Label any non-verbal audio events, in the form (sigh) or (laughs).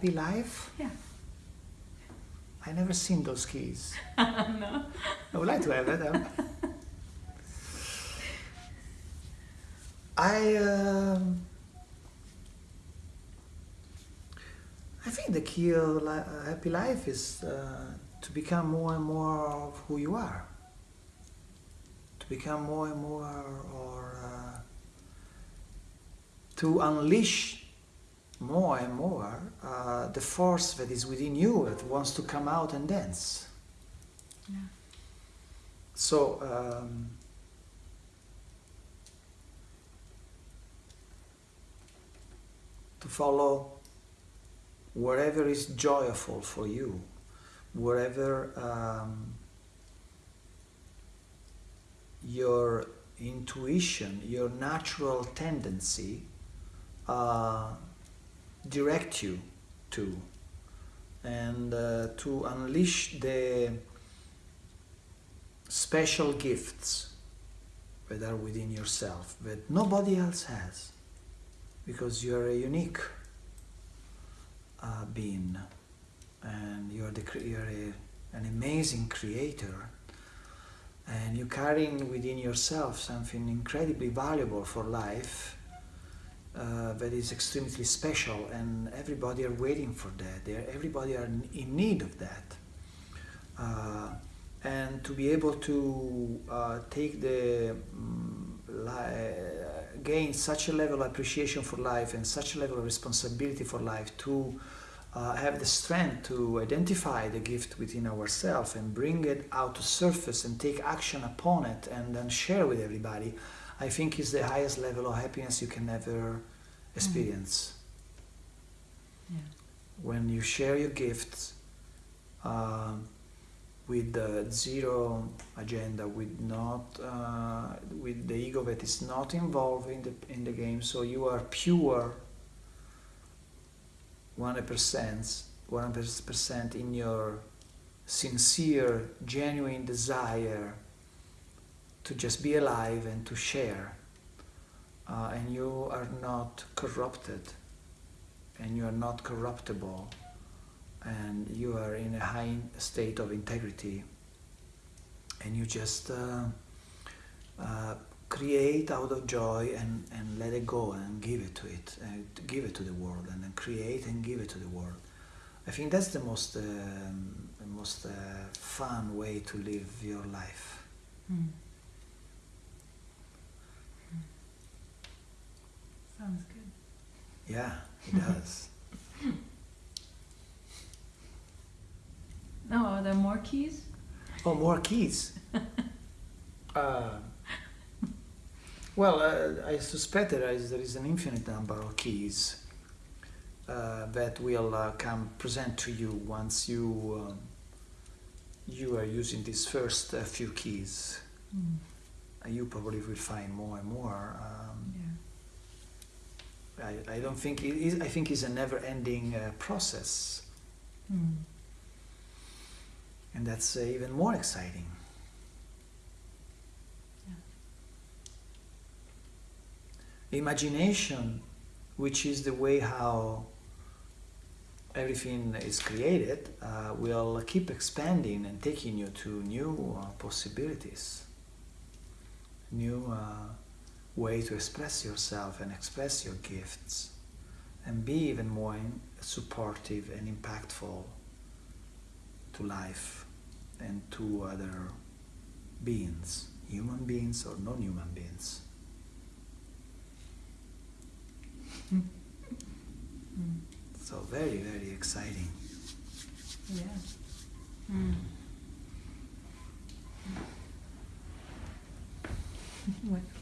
happy life? Yeah. I never seen those keys. (laughs) no. I would like to have them. I um, I think the key of a happy life is uh, to become more and more of who you are. To become more and more, or uh, to unleash more and more uh, the force that is within you that wants to come out and dance. Yeah. So, um, to follow wherever is joyful for you, wherever um, your intuition, your natural tendency uh, direct you to, and uh, to unleash the special gifts that are within yourself that nobody else has because you're a unique uh, being and you're, the, you're a, an amazing creator and you're carrying within yourself something incredibly valuable for life uh, that is extremely special and everybody are waiting for that. They're, everybody are in- need of that. Uh, and to be able to uh, take the li- gain such a level of appreciation for life and such a level of responsibility for life to uh, have the strength to identify the gift within ourselves and bring it out to surface and take action upon it and then share with everybody i think is the highest level of happiness you can ever experience Yeah. when you share your gifts um, with the zero agenda, with not uh, with the ego that is not involved in the in the game. So you are pure, one hundred percent, one hundred percent in your sincere, genuine desire to just be alive and to share, uh, and you are not corrupted, and you are not corruptible and you are in a high state of integrity. And you just uh, uh, create out of joy and, and let it go and give it to it and give it to the world and then create and give it to the world. I think that's the most um, most uh, fun way to live your life. Mm. Sounds good. yeah it does No, (laughs) are there more keys? Oh, more keys. (laughs) uh, well, uh, I suspect there is, there is an infinite number of keys uh, that will uh, come present to you once you um, you are using these first uh, few keys. Mm. You probably will find more and more. Um, Yeah. I, I don't think it is. I think it's a never-ending uh, process, Mm. and that's uh, even more exciting. imagination, which is the way how everything is created, uh, will keep expanding and taking you to new uh, possibilities, new uh, way to express yourself and express your gifts, and be even more supportive and impactful to life and to other beings, human beings or non-human beings. Mm. So very, very exciting. Yeah. Mm. (laughs) what?